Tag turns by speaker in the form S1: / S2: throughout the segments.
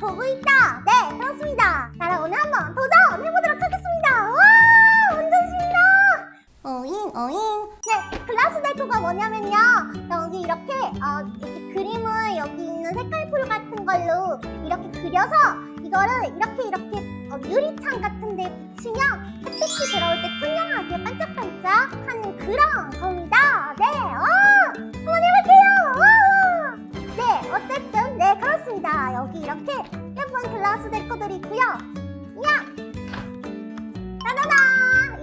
S1: 보고 있다. 네 그렇습니다. 나랑 오늘 한번 도전해보도록 하겠습니다. 와 완전 신나 어잉 어잉. 네 글라스 데코가 뭐냐면요. 여기 이렇게 어, 이렇게 그림을 여기 있는 색깔풀 같은 걸로 이렇게 그려서 이거를 이렇게 이렇게 어, 유리창 같은 데 붙이면 햇빛이 들어올 때 투명하게 반짝반짝 하는 그런 겁니다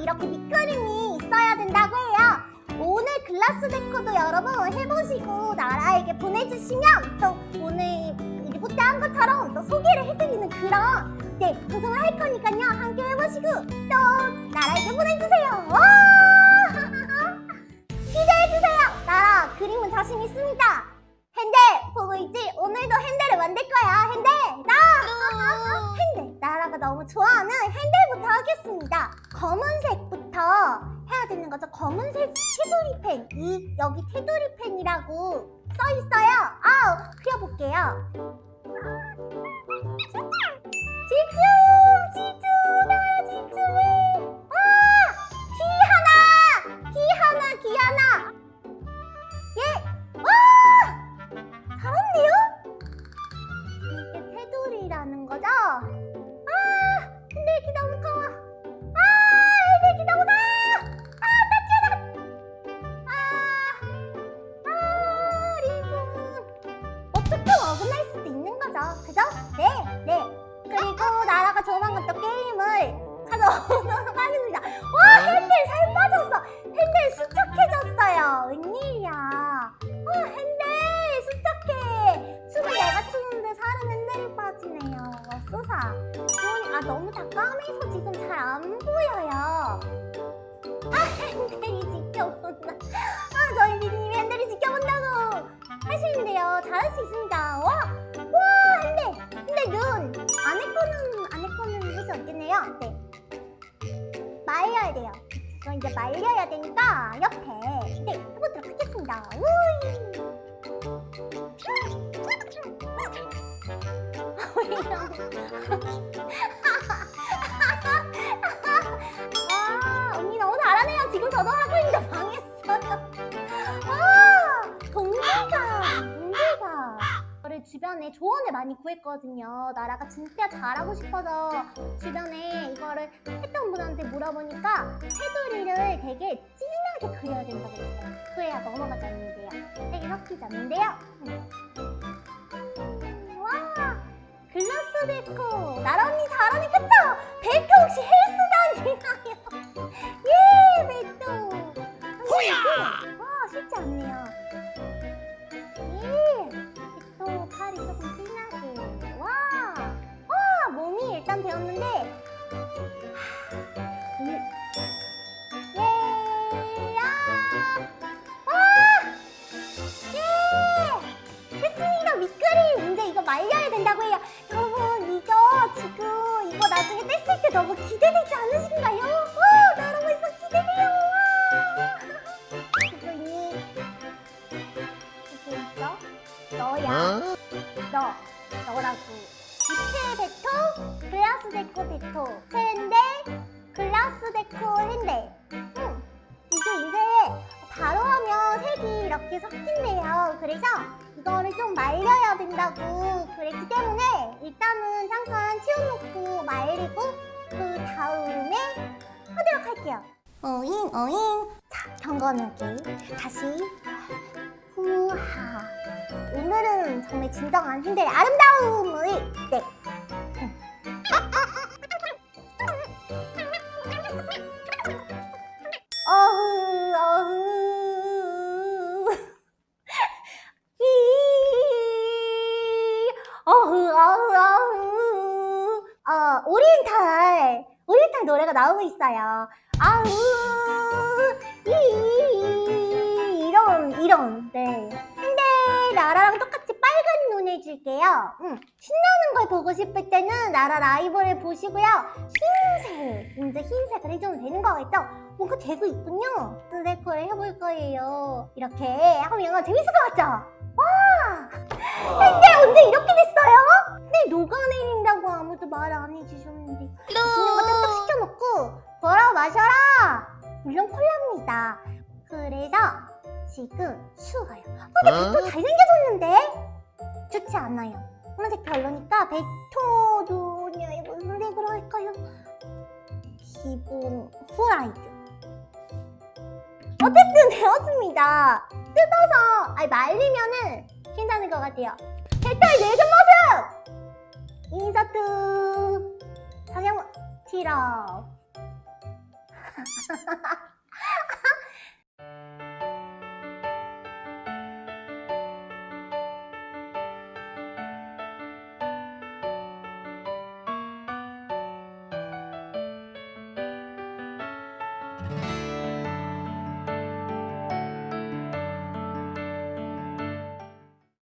S1: 이렇게 밑그림이 있어야 된다고 해요. 오늘 글라스 데코도 여러분 해보시고 나라에게 보내주시면 또 오늘 리포트 한 것처럼 또 소개를 해드리는 그런 네 방송을 할 거니까요. 함께 해보시고 또 나라에게 보내주세요. 와! 기대해주세요. 나라 그림은 자신 있습니다. 핸델 보고 있지? 오늘도 핸델을 만들 거야. 핸델 나! 핸델 나라가 너무 좋아하는 핸델부터 하겠습니다. 검은색부터 거죠 검은색 테두리 펜. 이, 여기 테두리 펜이라고 써 있어요. 아우 그려볼게요. 집중! 집중 그죠? 네 네. 그리고 나라가 조만간 또 게임을 가져오도록 하겠습니다. 와 핸들 살 빠졌어. 핸들 수척해졌어요. 웬일 말려야 돼요. 이건 이제 말려야 되니까 옆에 네 해보도록 하겠습니다. 우이. 주변에 조언을 많이 구했거든요. 나라가 진짜 잘하고 싶어서 주변에 이거를 했던 분한테 물어보니까 테두리를 되게 진하게 그려야 된다고 했어요. 그래야 넘어가지 않는데요. 되게 섞이지 않는데요. 음. 와 글라스 데코 나라 언니 잘하네 그쵸? 베토 혹시 헬스장이나요? 음. 예! 아! 와! 예! 밑그림! 이거 말려야 된다고 해요 여러분 이거 지금 이거 나중에 뗐을 때 너무 기대되지 않으신가요? 와! 나랑 벌써 기대돼요! 와! 이거니 이거 있어? 너야 너 너라고 이틀 베토 글라스 데코 베토. 체인데 글라스 데코 핸데 응. 이게 이제 바로 하면 색이 이렇게 섞인대요. 그래서 이거를 좀 말려야 된다고 그랬기 때문에 일단은 잠깐 치워놓고 말리고 그 다음에 하도록 할게요. 어잉 어잉. 자 경건하게 다시. 후하 오늘은 정말 진정한 핸들의 아름다움을 네. 어흐 어흐 이 어흐 어흐 어흐 어 오리엔탈 오리엔탈 노래가 나오고 있어요. 아우 눈 해줄게요. 응. 신나는 걸 보고 싶을 때는 나라 라이브를 보시고요. 흰색 이제 흰색을 해주면 되는 거겠죠? 뭔가 되고 있군요. 또 데코를 해볼 거예요. 이렇게 하면 재밌을 것 같죠? 와! 근데 언제 이렇게 됐어요? 근데 녹아내린다고 아무도 말 안 해주셨는데. 맛있는 거딱 시켜놓고 걸어 마셔라! 물론 콜라입니다. 그래서 지금 추워요. 근데 또 잘생겨졌는데 좋지 않아요. 파란색 별로니까 베토 눈이 무슨 색으로 할까요? 기본 후라이드. 어쨌든 되었습니다. 뜯어서 아니 말리면은 괜찮을 것 같아요. 베토의 내전 모습! 인서트 성형 티럽